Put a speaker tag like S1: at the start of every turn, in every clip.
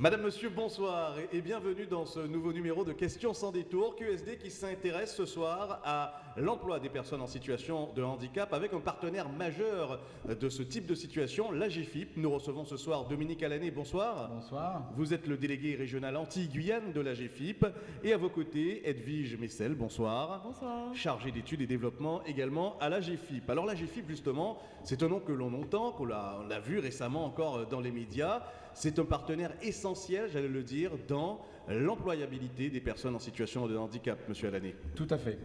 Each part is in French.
S1: Madame, Monsieur, bonsoir et- bienvenue dans ce nouveau numéro de Questions sans détour. QSD qui s'intéresse ce soir à l'emploi des personnes en situation de handicap avec un partenaire majeur de ce type de situation, l'AGFIP. Nous recevons ce soir Dominique Alané, bonsoir.
S2: Bonsoir.
S1: Vous êtes le délégué régional anti-Guyane de l'AGFIP et à vos côtés, Edwige Messel, bonsoir.
S3: Bonsoir.
S1: Chargé d'études et développement également à l'AGFIP. Alors l'AGFIP, justement, c'est un nom que l'on entend, qu'on l'a on l'a vu récemment encore dans les médias. C'est un partenaire essentiel, j'allais le dire, dans l'employabilité des personnes en situation de handicap, monsieur Alané.
S2: Tout à fait.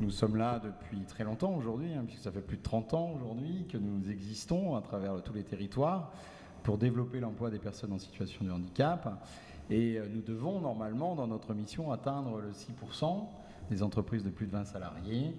S2: Nous sommes là depuis très longtemps aujourd'hui, hein, puisque ça fait plus de 30 ans aujourd'hui que nous existons à travers tous les territoires pour développer l'emploi des personnes en situation de handicap. Et euh, nous devons normalement, dans notre mission, atteindre le 6% des entreprises de plus de 20 salariés.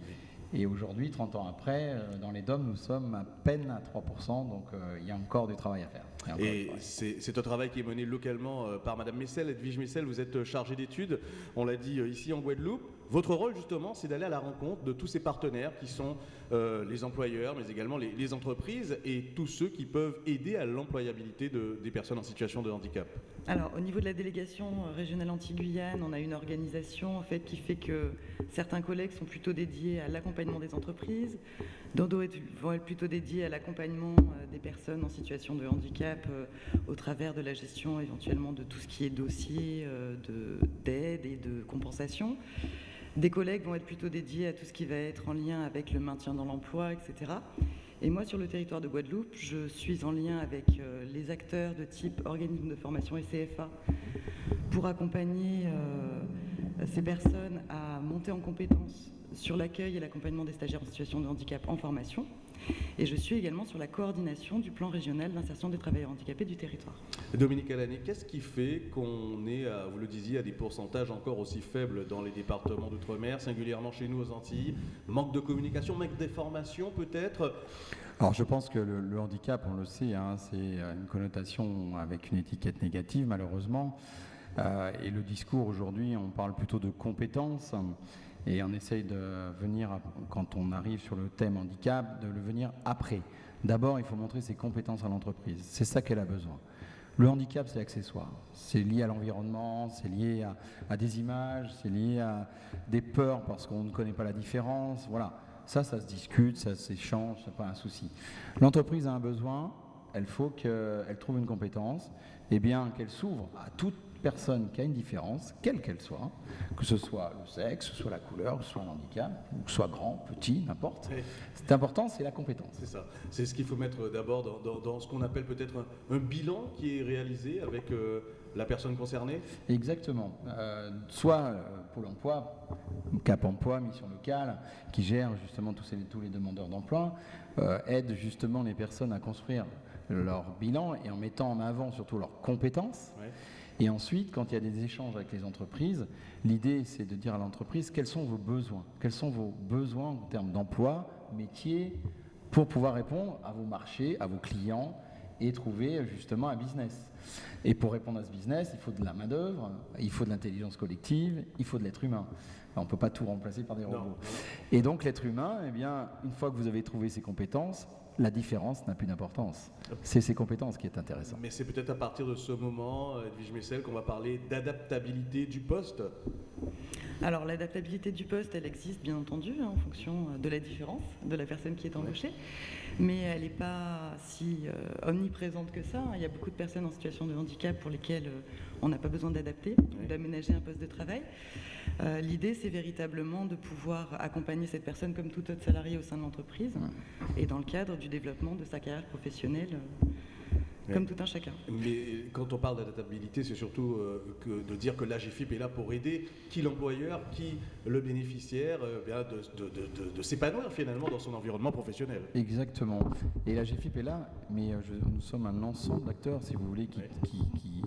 S2: Et aujourd'hui, 30 ans après, euh, dans les DOM, nous sommes à peine à 3%, donc euh, il y a encore du travail à faire.
S1: Et c'est un travail qui est mené localement euh, par Madame Messel. Edwige Messel, vous êtes chargée d'études, on l'a dit ici en Guadeloupe. Votre rôle, justement, c'est d'aller à la rencontre de tous ces partenaires qui sont euh, les employeurs, mais également les, entreprises et tous ceux qui peuvent aider à l'employabilité de- des personnes en situation de handicap.
S3: Alors, au niveau de la délégation euh, régionale anti-Guyane, on a une organisation en fait qui fait que certains collègues sont plutôt dédiés à l'accompagnement des entreprises, d'autres vont être plutôt dédiés à l'accompagnement euh, des personnes en situation de handicap au travers de la gestion éventuellement de tout ce qui est dossier de- d'aide et de compensation. Des collègues vont être plutôt dédiés à tout ce qui va être en lien avec le maintien dans l'emploi, etc. Et moi, sur le territoire de Guadeloupe, je suis en lien avec euh, les acteurs de type organisme de formation et CFA pour accompagner euh, ces personnes à monter en compétences sur l'accueil et l'accompagnement des stagiaires en situation de handicap en formation. Et je suis également sur la coordination du plan régional d'insertion des travailleurs handicapés du territoire.
S1: Dominique Alané, qu'est-ce qui fait qu'on est, à, vous le disiez, à des pourcentages encore aussi faibles dans les départements d'outre-mer, singulièrement chez nous aux Antilles? Manque de communication, manque d'information peut-être?
S2: Alors je pense que le, le handicap, on le sait, hein, c'est euh, une connotation avec une étiquette négative malheureusement. Euh, et le discours aujourd'hui, on parle plutôt de compétences. Et on essaye de venir, quand on arrive sur le thème handicap, de le venir après. D'abord, il faut montrer ses compétences à l'entreprise. C'est ça qu'elle a besoin. Le handicap, c'est accessoire. C'est lié à l'environnement, c'est lié à, à des images, c'est lié à des peurs parce qu'on ne connaît pas la différence. Voilà. Ça, ça se discute, ça s'échange, c'est pas un souci. L'entreprise a un besoin, elle faut qu'elle trouve une compétence, et bien qu'elle s'ouvre à toute personne qui a une différence, quelle qu'elle soit, que ce soit le sexe, que ce soit la couleur, que ce soit un handicap, que ce soit grand, petit, n'importe. C'est important, c'est la compétence.
S1: C'est ça. C'est ce qu'il faut mettre d'abord dans, dans- dans ce qu'on appelle peut-être un, un bilan qui est réalisé avec euh, la personne concernée.
S2: Exactement. Euh, soit euh, Pôle emploi, Cap emploi, mission locale, qui gère justement tous, ces- tous les demandeurs d'emploi, aide justement les personnes à construire leur bilan et en mettant en avant surtout leurs compétences.
S1: Ouais.
S2: Et ensuite, quand il y a des échanges avec les entreprises, l'idée c'est de dire à l'entreprise quels sont vos besoins, quels sont vos besoins en termes d'emploi, métier, pour pouvoir répondre à vos marchés, à vos clients et trouver justement un business? Et pour répondre à ce business, il faut de la main-d'œuvre, il faut de l'intelligence collective, il faut de l'être humain. On ne peut pas tout remplacer par des robots.
S1: non.
S2: Et donc l'être humain, eh bien, une fois que vous avez trouvé ses compétences, la différence n'a plus d'importance. C'est ses compétences qui est intéressant.
S1: Mais c'est peut-être à partir de ce moment, Edwige Messel, qu'on va parler d'adaptabilité du poste.
S3: Alors l'adaptabilité du poste, elle existe bien entendu hein, en fonction euh, de la différence de la personne qui est embauchée, mais elle n'est pas si euh, omniprésente que ça. Il y a beaucoup de personnes en situation de handicap pour lesquelles euh, on n'a pas besoin d'adapter ou d'aménager un poste de travail. Euh, L'idée, c'est véritablement de pouvoir accompagner cette personne comme tout autre salarié au sein de l'entreprise et dans le cadre du développement de sa carrière professionnelle, euh,
S1: Ouais.
S3: comme tout un chacun.
S1: Mais quand on parle d'adaptabilité, c'est surtout euh, que de dire que l'AGFIP est là pour aider qui l'employeur, qui le bénéficiaire, euh, bien de, de- de- de- de s'épanouir finalement dans son environnement professionnel.
S2: Exactement. Et la GFIP est là, mais je- nous sommes un ensemble d'acteurs, si vous voulez, qui,
S1: Ouais.
S2: qui- qui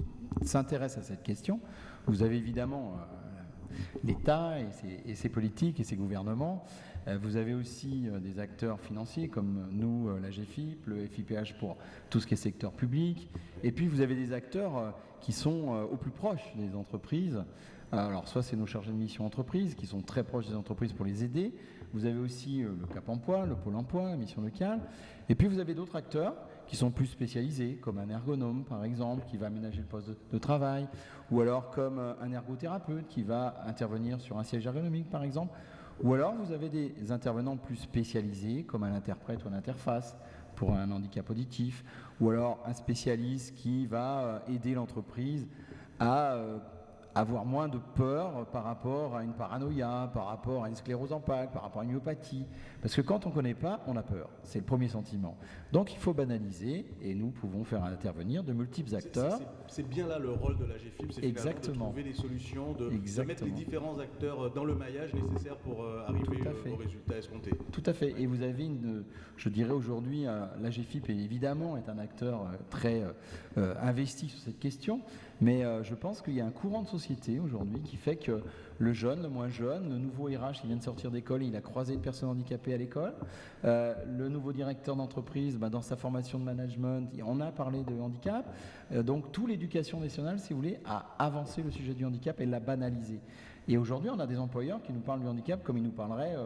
S2: s'intéressent à cette question. Vous avez évidemment euh, l'État et ses, politiques et ses gouvernements. Euh, vous avez aussi euh, des acteurs financiers comme nous, la GFIP, le FIPH pour tout ce qui est secteur public. Et puis vous avez des acteurs qui sont au plus proche des entreprises. Alors soit c'est nos chargés de mission entreprises qui sont très proches des entreprises pour les aider. Vous avez aussi le Cap Emploi, le Pôle Emploi, la mission locale. Et puis vous avez d'autres acteurs qui sont plus spécialisés, comme un ergonome par exemple, qui va aménager le poste de, travail, ou alors comme euh, un ergothérapeute qui va intervenir sur un siège ergonomique par exemple, ou alors vous avez des intervenants plus spécialisés, comme un interprète ou une interface pour un handicap auditif, ou alors un spécialiste qui va euh, aider l'entreprise à euh, avoir moins de peur par rapport à une paranoïa, par rapport à une sclérose en plaques, par rapport à une myopathie. Parce que quand on ne connaît pas, on a peur. C'est le premier sentiment. Donc il faut banaliser et nous pouvons faire intervenir de multiples acteurs.
S1: C'est bien là le rôle de la GFIP, c'est de trouver des solutions, de, mettre les différents acteurs euh, dans le maillage nécessaire pour euh, arriver euh, au résultat escompté.
S2: Tout à fait. Et vous avez une, je dirais aujourd'hui, la GFIP évidemment est un acteur très investi sur cette question. Mais euh, je pense qu'il y a un courant de société aujourd'hui qui fait que le jeune, le moins jeune, le nouveau RH qui vient de sortir d'école, il a croisé une personne handicapée à l'école. Euh, le nouveau directeur d'entreprise, bah, dans sa formation de management, on a parlé de handicap. Euh, donc, toute l'éducation nationale, si vous voulez, a avancé le sujet du handicap et l'a banalisé. Et aujourd'hui, on a des employeurs qui nous parlent du handicap comme ils nous parleraient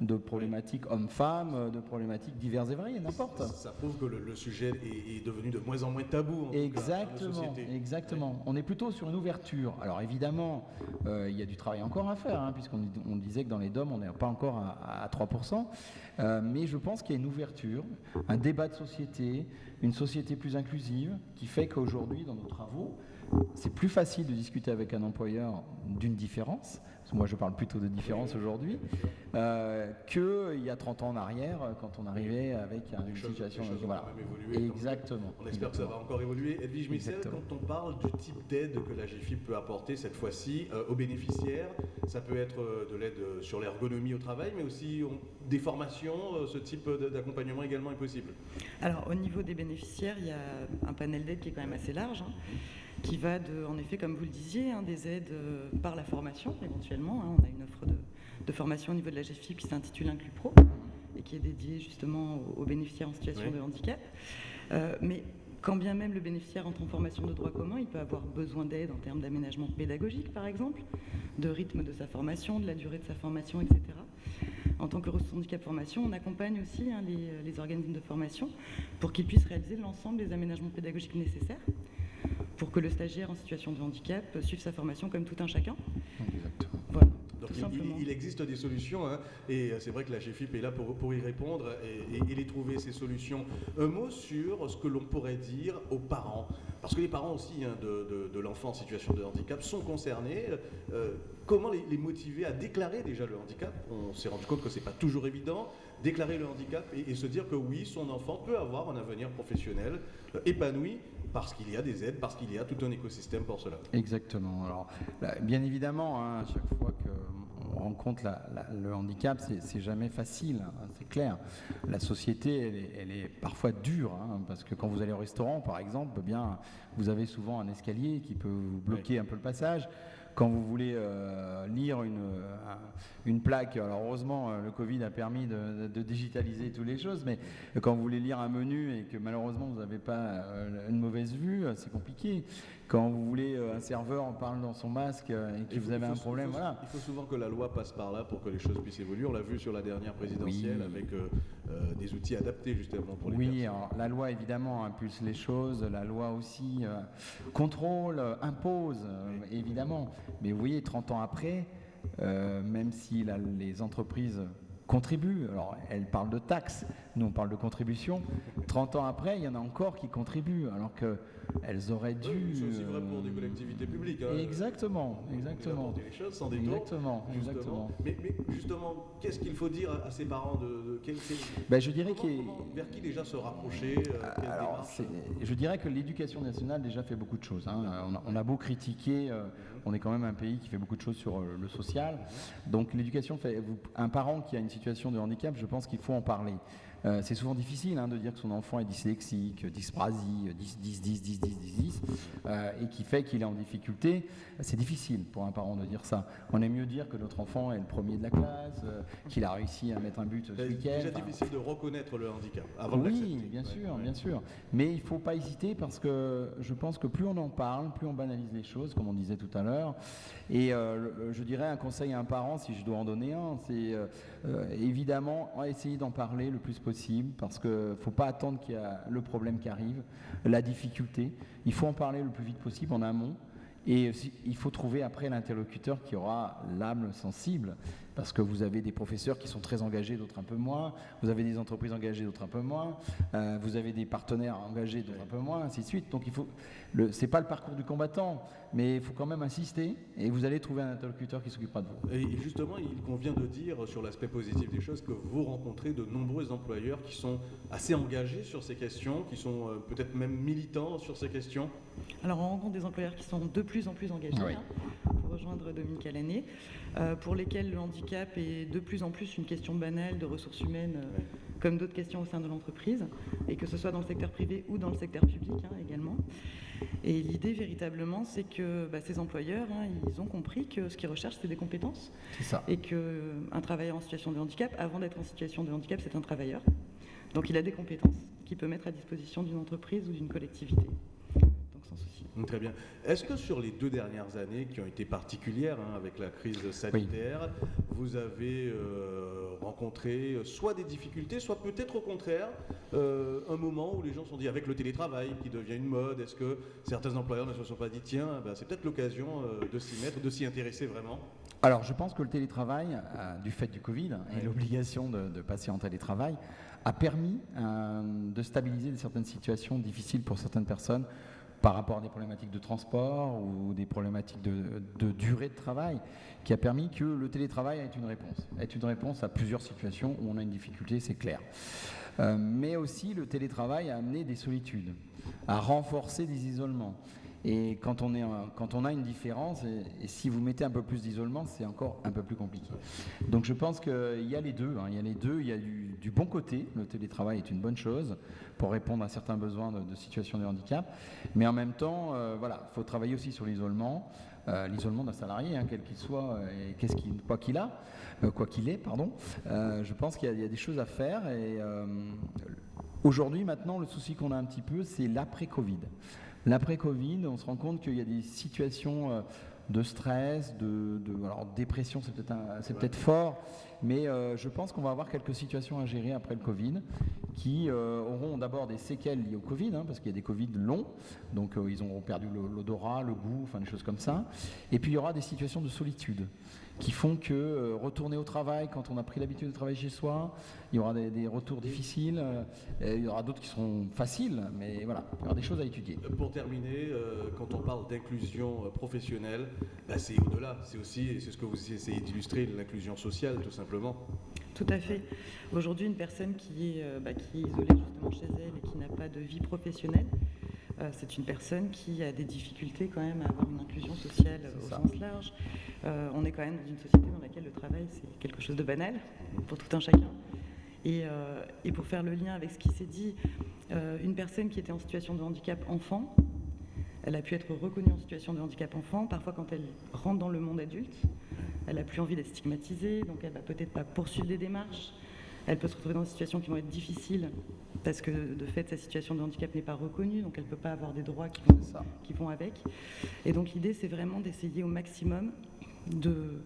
S2: de problématiques hommes-femmes, de problématiques diverses et variées, n'importe.
S1: Ça, prouve que le, sujet est, devenu de moins en moins tabou. En
S2: exactement, exactement. On est plutôt sur une ouverture. Alors évidemment, euh, il y a du travail encore à faire, hein, puisqu'on on disait que dans les DOM, on n'est pas encore à, 3%. Euh, mais je pense qu'il y a une ouverture, un débat de société, une société plus inclusive, qui fait qu'aujourd'hui, dans nos travaux, c'est plus facile de discuter avec un employeur d'une différence, moi je parle plutôt de différence aujourd'hui, euh, qu'il y a 30 ans en arrière, quand on arrivait avec une situation...
S1: voilà.
S2: Exactement.
S1: On espère que ça va encore évoluer. Edwige Michel, quand on parle du type d'aide que la GFIP peut apporter cette fois-ci euh, aux bénéficiaires, ça peut être euh, de l'aide sur l'ergonomie au travail, mais aussi des formations, ce type d'accompagnement également est possible
S3: Alors au niveau des bénéficiaires, il y a un panel d'aide qui est quand même assez large. Hein qui va de, en effet, comme vous le disiez, hein, des aides euh, par la formation éventuellement. Hein. on a une offre de, formation au niveau de la GFIP qui s'intitule Inclus Pro et qui est dédiée justement aux, bénéficiaires en situation de handicap. Euh, mais quand bien même le bénéficiaire entre en formation de droit commun, il peut avoir besoin d'aide en termes d'aménagement pédagogique, par exemple, de rythme de sa formation, de la durée de sa formation, etc. En tant que ressource handicap formation, on accompagne aussi hein, les, les, organismes de formation pour qu'ils puissent réaliser l'ensemble des aménagements pédagogiques nécessaires pour que le stagiaire en situation de handicap suive sa formation comme tout un chacun.
S1: Donc il, existe des solutions, hein, et c'est vrai que la GFIP est là pour, y répondre et, les trouver, ces solutions. Un mot sur ce que l'on pourrait dire aux parents, parce que les parents aussi hein, de, l'enfant en situation de handicap sont concernés. Euh, comment les, motiver à déclarer déjà le handicap? On s'est rendu compte que ce n'est pas toujours évident. Déclarer le handicap et, se dire que oui, son enfant peut avoir un avenir professionnel euh, épanoui parce qu'il y a des aides, parce qu'il y a tout un écosystème pour cela.
S2: Exactement. Alors, bien évidemment, hein, à chaque fois qu'on rencontre le handicap, c'est jamais facile, hein, c'est clair. La société, elle est, parfois dure, hein, parce que quand vous allez au restaurant, par exemple, bien, vous avez souvent un escalier qui peut vous bloquer un peu le passage quand vous voulez euh, une, plaque, alors heureusement euh, le Covid a permis de, digitaliser toutes les choses, mais quand vous voulez lire un menu et que malheureusement vous n'avez pas une mauvaise vue, c'est compliqué. Quand vous voulez un serveur en parle dans son masque et que vous avez un problème,
S1: il
S2: faut,
S1: Il faut souvent que la loi passe par là pour que les choses puissent évoluer. On l'a vu sur la dernière présidentielle avec des outils adaptés justement pour les
S2: Oui, la loi évidemment impulse les choses, la loi aussi contrôle, impose, évidemment. Mais vous voyez, 30 ans après, euh, même si les entreprises contribuent, alors elles parlent de taxes, nous on parle de contributions, 30 ans après, il y en a encore qui contribuent, alors que elles auraient dû.
S1: c'est aussi vrai pour des collectivités publiques. Hein.
S2: Exactement, exactement.
S1: les choses sans détour.
S2: Exactement, exactement.
S1: Mais, justement, qu'est-ce qu'il faut dire à ses parents de,
S2: ben, je dirais
S1: vers qui déjà se rapprocher euh,
S2: Alors, Je dirais que l'éducation nationale déjà fait beaucoup de choses. Hein. On, a, beau critiquer, euh, on est quand même un pays qui fait beaucoup de choses sur euh, le social. Donc l'éducation fait. Un parent qui a une de handicap, je pense qu'il faut en parler. Euh, c'est souvent difficile hein, de dire que son enfant est dyslexique, dysprasie, 10, 10, 10, 10, 10, 10, 10 et qui fait qu'il est en difficulté. C'est difficile pour un parent de dire ça. On aime mieux dire que notre enfant est le premier de la classe, euh, qu'il a réussi à mettre un but ce week-end.
S1: C'est déjà difficile de reconnaître le handicap
S2: avant Oui, bien sûr, bien sûr. Mais il ne faut pas hésiter parce que je pense que plus on en parle, plus on banalise les choses, comme on disait tout à l'heure. Et euh, je dirais un conseil à un parent, si je dois en donner un, c'est évidemment essayer d'en parler le plus possible possible parce qu'il ne faut pas attendre qu'il y ait le problème qui arrive, la difficulté. Il faut en parler le plus vite possible en amont. Et il faut trouver après l'interlocuteur qui aura l'âme sensible parce que vous avez des professeurs qui sont très engagés, d'autres un peu moins, vous avez des entreprises engagées, d'autres un peu moins, euh, vous avez des partenaires engagés, d'autres un peu moins, ainsi de suite. Donc il faut, c'est pas le parcours du combattant, mais il faut quand même insister et vous allez trouver un interlocuteur qui s'occupera de vous.
S1: Et justement, il convient de dire sur l'aspect positif des choses que vous rencontrez de nombreux employeurs qui sont assez engagés sur ces questions, qui sont euh, peut-être même militants sur ces questions.
S3: Alors on rencontre des employeurs qui sont de plus en plus engagés, hein, pour rejoindre Dominique Alané, pour lesquels le handicap est de plus en plus une question banale de ressources humaines, euh, comme d'autres questions au sein de l'entreprise, et que ce soit dans le secteur privé ou dans le secteur public hein, également. Et l'idée véritablement, c'est que bah, ces employeurs, hein, ils ont compris que ce qu'ils recherchent, c'est des compétences.
S2: Ça.
S3: Et qu'un travailleur en situation de handicap, avant d'être en situation de handicap, c'est un travailleur. Donc il a des compétences qu'il peut mettre à disposition d'une entreprise ou d'une collectivité.
S1: Très bien. Est-ce que sur les deux dernières années qui ont été particulières hein, avec la crise sanitaire, vous avez euh, rencontré euh, soit des difficultés, soit peut-être au contraire euh, un moment où les gens se sont dit avec le télétravail qui devient une mode, est-ce que certains employeurs ne se sont pas dit tiens, ben, c'est peut-être l'occasion de s'y mettre, de s'y intéresser vraiment?
S2: Alors, je pense que le télétravail, du fait du Covid et l'obligation de, de, passer en télétravail, a permis de stabiliser certaines situations difficiles pour certaines personnes par rapport à des problématiques de transport ou des problématiques de, durée de travail, qui a permis que le télétravail ait une réponse, ait une réponse à plusieurs situations où on a une difficulté, c'est clair. Euh, mais aussi le télétravail a amené des solitudes, a renforcé des isolements. Et quand on, a une différence, et, si vous mettez un peu plus d'isolement, c'est encore un peu plus compliqué. Donc je pense qu'il y a les deux. Hein. il y a les deux. Il y a du, bon côté. Le télétravail est une bonne chose pour répondre à certains besoins de, situation de handicap. Mais en même temps, euh, voilà, il faut travailler aussi sur l'isolement. Euh, l'isolement d'un salarié, hein, quel qu'il soit, et qu'est-ce qu'il, quoi qu'il a, euh, quoi qu'il est, pardon. je pense qu'il y, a des choses à faire. Et aujourd'hui, maintenant, le souci qu'on a un petit peu, c'est l'après-Covid. L'après-Covid, on se rend compte qu'il y a des situations euh, de stress, de, alors dépression, c'est peut-être c'est peut-être fort, mais euh, je pense qu'on va avoir quelques situations à gérer après le Covid qui euh, auront d'abord des séquelles liées au Covid, hein, parce qu'il y a des Covid longs, donc ils auront perdu l'odorat, le goût, enfin des choses comme ça. Et puis il y aura des situations de solitude qui font que euh, retourner au travail quand on a pris l'habitude de travailler chez soi, il y aura des, retours difficiles, euh, il y aura d'autres qui seront faciles, mais voilà, il y aura des choses à étudier.
S1: Euh, pour terminer, quand on parle d'inclusion professionnelle, bah, c'est au-delà, c'est aussi, c'est ce que vous essayez d'illustrer, l'inclusion sociale tout simplement.
S3: Tout à fait. Aujourd'hui, une personne qui est, bah, qui est isolée justement chez elle et qui n'a pas de vie professionnelle, euh, c'est une personne qui a des difficultés quand même à avoir une inclusion sociale au sens large. Euh, on est quand même dans une société dans laquelle le travail, c'est quelque chose de banal pour tout un chacun. Et, euh, et pour faire le lien avec ce qui s'est dit, une personne qui était en situation de handicap enfant, elle a pu être reconnue en situation de handicap enfant. Parfois, quand elle rentre dans le monde adulte, elle n'a plus envie d'être stigmatisée, donc elle va peut-être pas poursuivre des démarches. Elle peut se retrouver dans des situations qui vont être difficiles parce que de fait sa situation de handicap n'est pas reconnue, donc elle ne peut pas avoir des droits qui vont, qui vont avec. Et donc l'idée c'est vraiment d'essayer au maximum de,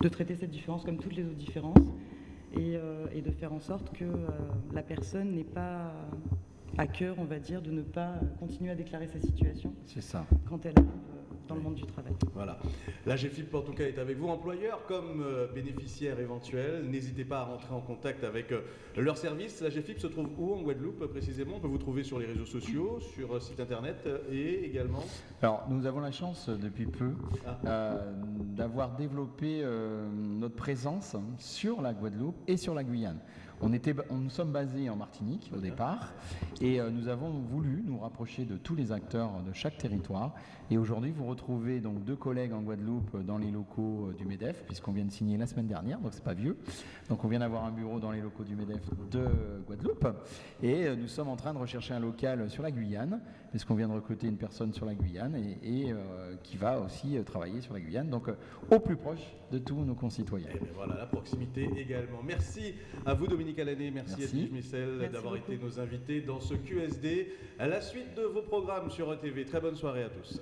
S3: de, traiter cette différence comme toutes les autres différences et, euh, et de faire en sorte que euh, la personne n'ait pas à cœur, on va dire, de ne pas continuer à déclarer sa situation
S2: ça.
S3: quand elle arrive dans le monde du travail.
S1: Voilà. La GFIP, en tout cas, est avec vous, employeurs comme euh, bénéficiaires éventuels. N'hésitez pas à rentrer en contact avec euh, leur service. La GFIP se trouve où en Guadeloupe précisément? On peut vous trouver sur les réseaux sociaux, sur euh, site internet et également
S2: Alors, nous avons la chance depuis peu ah. d'avoir développé notre présence sur la Guadeloupe et sur la Guyane. On était, on, nous sommes basés en Martinique au départ et nous avons voulu nous rapprocher de tous les acteurs de chaque territoire et aujourd'hui, vous retrouvez donc deux collègues en Guadeloupe dans les locaux euh, du MEDEF, puisqu'on vient de signer la semaine dernière, donc c'est pas vieux. Donc on vient d'avoir un bureau dans les locaux du MEDEF de Guadeloupe. Et euh, nous sommes en train de rechercher un local sur la Guyane, puisqu'on vient de recruter une personne sur la Guyane et, euh, qui va aussi travailler sur la Guyane, donc au plus proche de tous nos concitoyens.
S1: Et eh voilà, la proximité également. Merci à vous Dominique Alané, merci, merci. Edwige Missel d'avoir été nos invités dans ce QSD. À la suite de vos programmes sur ETV, très bonne soirée à tous.